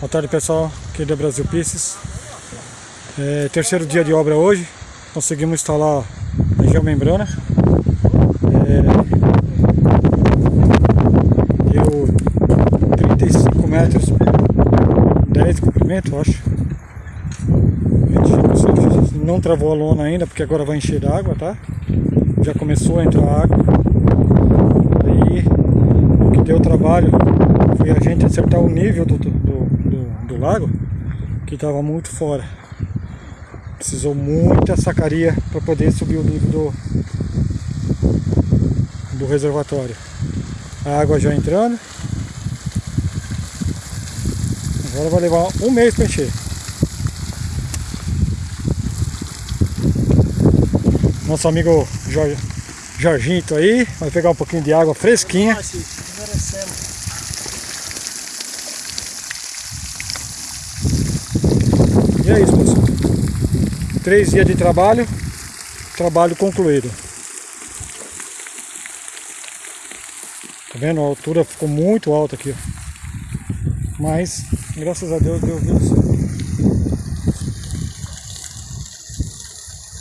Boa tarde pessoal, aqui da Brasil Pieces. É, terceiro dia de obra hoje, conseguimos instalar a geomembrana. É, deu 35 metros, 10 de comprimento, acho. A gente não travou a lona ainda, porque agora vai encher d'água, tá? Já começou a entrar água. Aí, o que deu trabalho foi a gente acertar o nível do, do, do, lago, que estava muito fora. Precisou muita sacaria para poder subir o nível do, do reservatório. A água já entrando. Agora vai levar um mês para encher. Nosso amigo Jorge, Jorginho aí, vai pegar um pouquinho de água fresquinha. E é isso, pessoal. Três dias de trabalho, trabalho concluído. Tá vendo? A altura ficou muito alta aqui, ó. Mas, graças a Deus, deu certo.